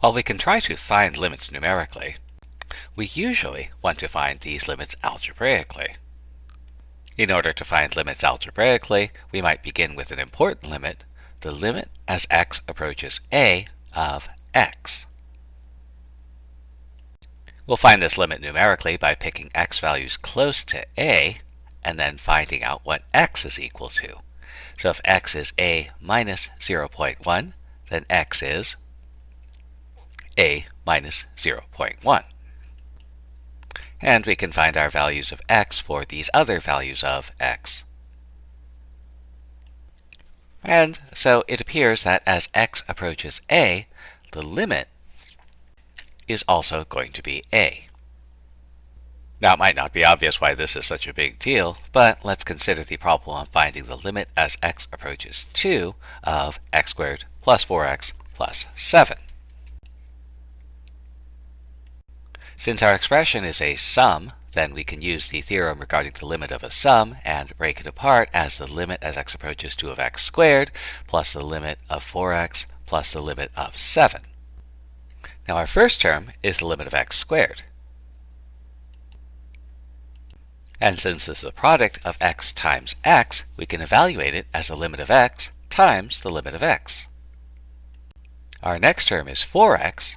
While we can try to find limits numerically, we usually want to find these limits algebraically. In order to find limits algebraically, we might begin with an important limit, the limit as x approaches a of x. We'll find this limit numerically by picking x values close to a and then finding out what x is equal to. So if x is a minus 0.1, then x is a minus 0.1. And we can find our values of x for these other values of x. And so it appears that as x approaches a, the limit is also going to be a. Now it might not be obvious why this is such a big deal, but let's consider the problem of finding the limit as x approaches 2 of x squared plus 4x plus 7. Since our expression is a sum, then we can use the theorem regarding the limit of a sum and break it apart as the limit as x approaches 2 of x squared plus the limit of 4x plus the limit of 7. Now our first term is the limit of x squared. And since this is the product of x times x, we can evaluate it as the limit of x times the limit of x. Our next term is 4x,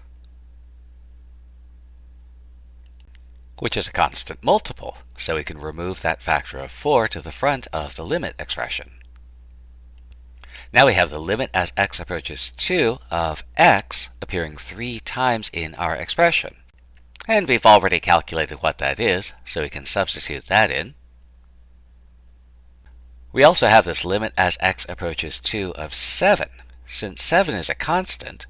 which is a constant multiple, so we can remove that factor of 4 to the front of the limit expression. Now we have the limit as x approaches 2 of x appearing 3 times in our expression. And we've already calculated what that is, so we can substitute that in. We also have this limit as x approaches 2 of 7. Since 7 is a constant,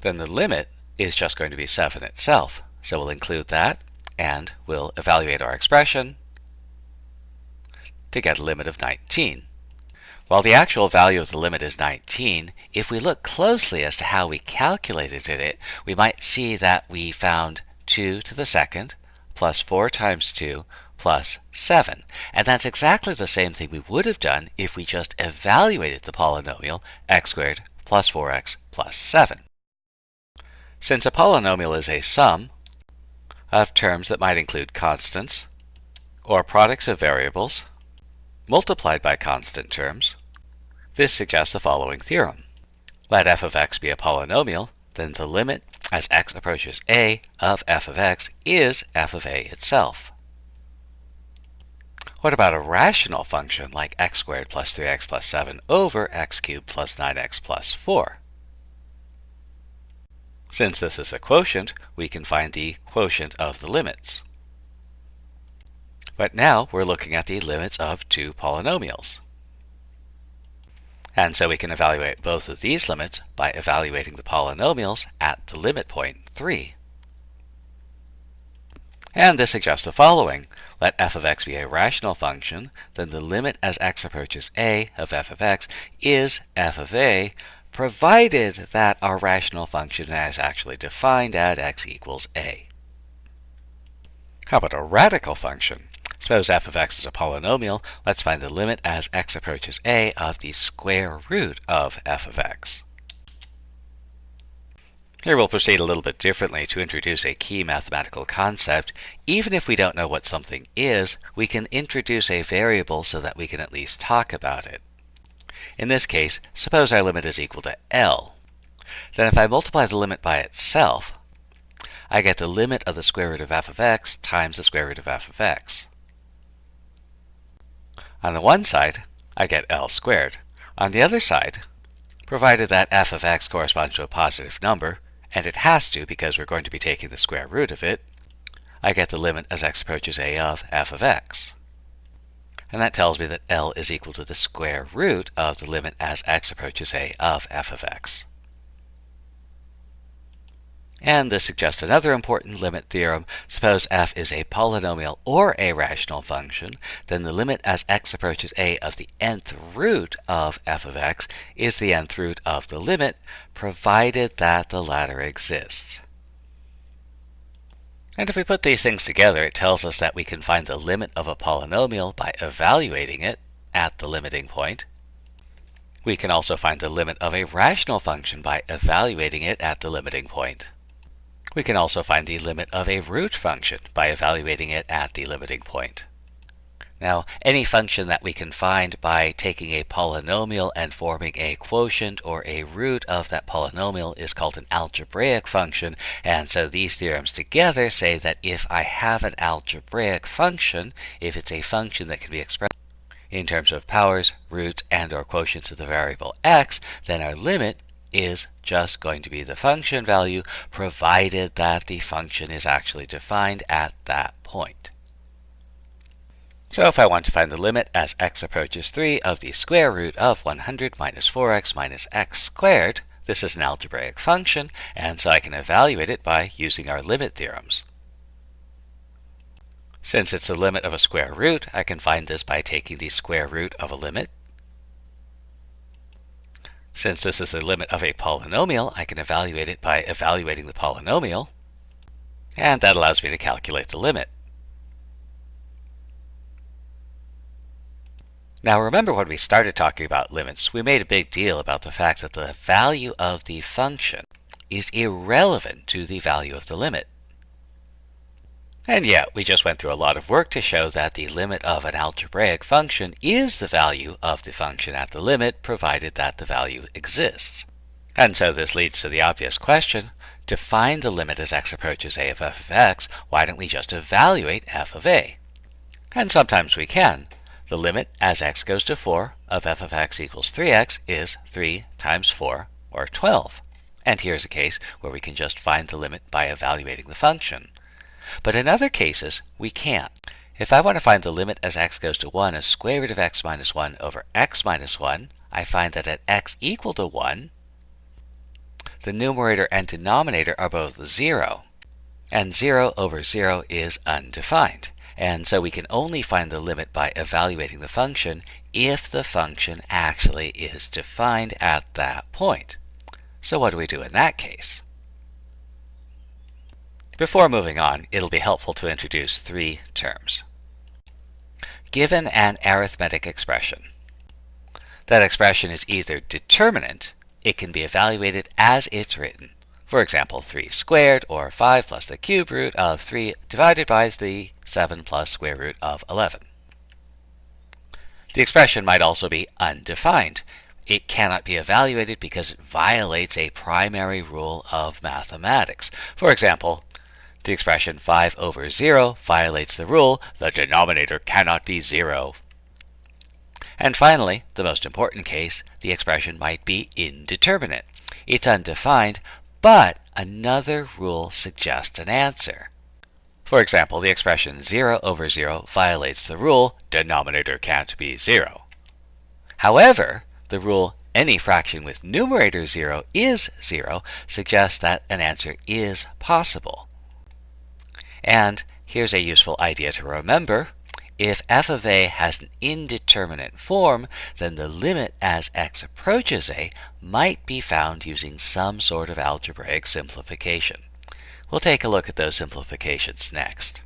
then the limit is just going to be 7 itself. So we'll include that, and we'll evaluate our expression to get a limit of 19. While the actual value of the limit is 19, if we look closely as to how we calculated it, we might see that we found 2 to the second plus 4 times 2 plus 7. And that's exactly the same thing we would have done if we just evaluated the polynomial x squared plus 4x plus 7. Since a polynomial is a sum, of terms that might include constants or products of variables multiplied by constant terms, this suggests the following theorem. Let f of x be a polynomial, then the limit as x approaches a of f of x is f of a itself. What about a rational function like x squared plus 3x plus 7 over x cubed plus 9x plus 4? Since this is a quotient, we can find the quotient of the limits. But now we're looking at the limits of two polynomials. And so we can evaluate both of these limits by evaluating the polynomials at the limit point 3. And this suggests the following. Let f of x be a rational function, then the limit as x approaches a of f of x is f of a provided that our rational function is actually defined at x equals a. How about a radical function? Suppose f of x is a polynomial, let's find the limit as x approaches a of the square root of f of x. Here we'll proceed a little bit differently to introduce a key mathematical concept. Even if we don't know what something is, we can introduce a variable so that we can at least talk about it. In this case, suppose our limit is equal to L. Then if I multiply the limit by itself, I get the limit of the square root of f of x times the square root of f of x. On the one side, I get L squared. On the other side, provided that f of x corresponds to a positive number, and it has to because we're going to be taking the square root of it, I get the limit as x approaches a of f of x and that tells me that L is equal to the square root of the limit as x approaches a of f of x. And this suggests another important limit theorem. Suppose f is a polynomial or a rational function, then the limit as x approaches a of the nth root of f of x is the nth root of the limit, provided that the latter exists. And if we put these things together, it tells us that we can find the limit of a polynomial by evaluating it at the limiting point. We can also find the limit of a rational function by evaluating it at the limiting point. We can also find the limit of a root function by evaluating it at the limiting point. Now, any function that we can find by taking a polynomial and forming a quotient or a root of that polynomial is called an algebraic function. And so these theorems together say that if I have an algebraic function, if it's a function that can be expressed in terms of powers, roots, and or quotients of the variable x, then our limit is just going to be the function value provided that the function is actually defined at that point. So if I want to find the limit as x approaches 3 of the square root of 100 minus 4x minus x squared, this is an algebraic function, and so I can evaluate it by using our limit theorems. Since it's the limit of a square root, I can find this by taking the square root of a limit. Since this is the limit of a polynomial, I can evaluate it by evaluating the polynomial. And that allows me to calculate the limit. Now remember when we started talking about limits, we made a big deal about the fact that the value of the function is irrelevant to the value of the limit. And yet, we just went through a lot of work to show that the limit of an algebraic function is the value of the function at the limit, provided that the value exists. And so this leads to the obvious question, to find the limit as x approaches a of f of x, why don't we just evaluate f of a? And sometimes we can, the limit as x goes to 4 of f of x equals 3x is 3 times 4, or 12. And here's a case where we can just find the limit by evaluating the function. But in other cases, we can't. If I want to find the limit as x goes to 1 as square root of x minus 1 over x minus 1, I find that at x equal to 1, the numerator and denominator are both 0, and 0 over 0 is undefined. And so we can only find the limit by evaluating the function if the function actually is defined at that point. So what do we do in that case? Before moving on, it'll be helpful to introduce three terms. Given an arithmetic expression, that expression is either determinate, it can be evaluated as it's written, for example, 3 squared, or 5 plus the cube root of 3 divided by the 7 plus square root of 11. The expression might also be undefined. It cannot be evaluated because it violates a primary rule of mathematics. For example, the expression 5 over 0 violates the rule, the denominator cannot be 0. And finally, the most important case, the expression might be indeterminate. It's undefined, but another rule suggests an answer. For example, the expression 0 over 0 violates the rule denominator can't be 0. However, the rule any fraction with numerator 0 is 0 suggests that an answer is possible. And here's a useful idea to remember. If f of a has an indeterminate form, then the limit as x approaches a might be found using some sort of algebraic simplification. We'll take a look at those simplifications next.